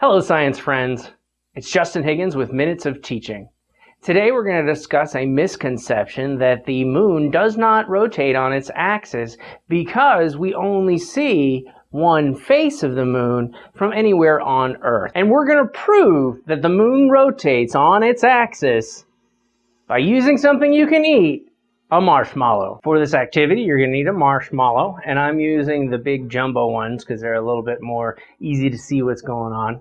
Hello, science friends. It's Justin Higgins with Minutes of Teaching. Today we're going to discuss a misconception that the moon does not rotate on its axis because we only see one face of the moon from anywhere on Earth. And we're going to prove that the moon rotates on its axis by using something you can eat a marshmallow. For this activity, you're going to need a marshmallow, and I'm using the big jumbo ones because they're a little bit more easy to see what's going on.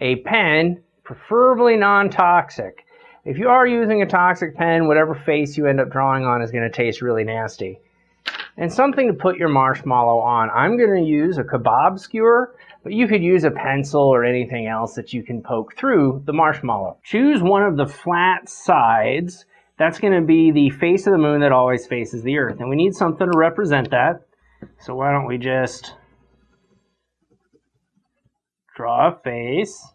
A pen, preferably non-toxic. If you are using a toxic pen, whatever face you end up drawing on is going to taste really nasty. And something to put your marshmallow on. I'm going to use a kebab skewer, but you could use a pencil or anything else that you can poke through the marshmallow. Choose one of the flat sides that's going to be the face of the moon that always faces the earth. And we need something to represent that. So why don't we just draw a face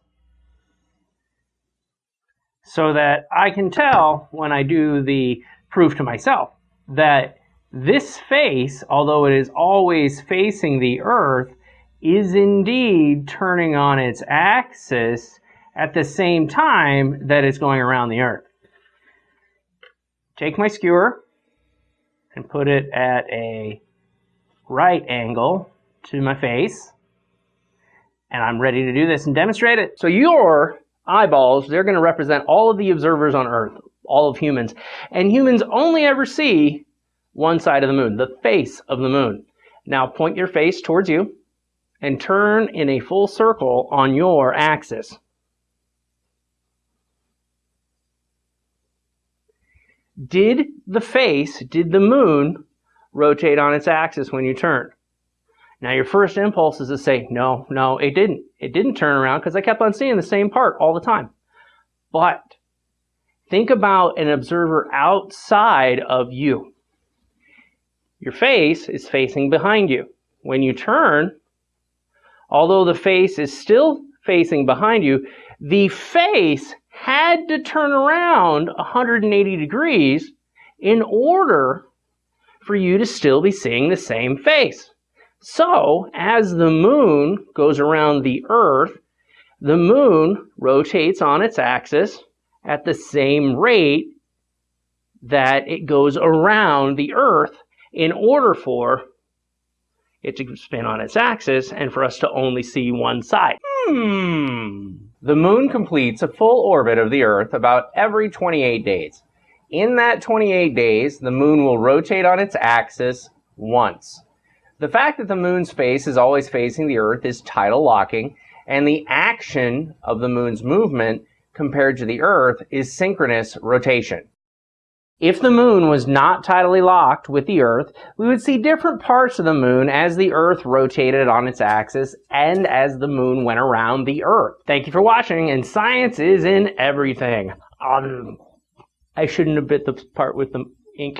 so that I can tell when I do the proof to myself that this face, although it is always facing the earth, is indeed turning on its axis at the same time that it's going around the earth take my skewer and put it at a right angle to my face. And I'm ready to do this and demonstrate it. So your eyeballs, they're going to represent all of the observers on Earth, all of humans. And humans only ever see one side of the moon, the face of the moon. Now point your face towards you and turn in a full circle on your axis. Did the face, did the moon rotate on its axis when you turn? Now your first impulse is to say, no, no, it didn't. It didn't turn around because I kept on seeing the same part all the time. But think about an observer outside of you. Your face is facing behind you. When you turn, although the face is still facing behind you, the face had to turn around 180 degrees in order for you to still be seeing the same face. So, as the moon goes around the Earth, the moon rotates on its axis at the same rate that it goes around the Earth in order for it to spin on its axis and for us to only see one side. Hmm. The moon completes a full orbit of the Earth about every 28 days. In that 28 days, the moon will rotate on its axis once. The fact that the moon's face is always facing the Earth is tidal locking, and the action of the moon's movement compared to the Earth is synchronous rotation. If the moon was not tidally locked with the Earth, we would see different parts of the moon as the Earth rotated on its axis and as the moon went around the Earth. Thank you for watching, and science is in everything. Um, I shouldn't have bit the part with the ink.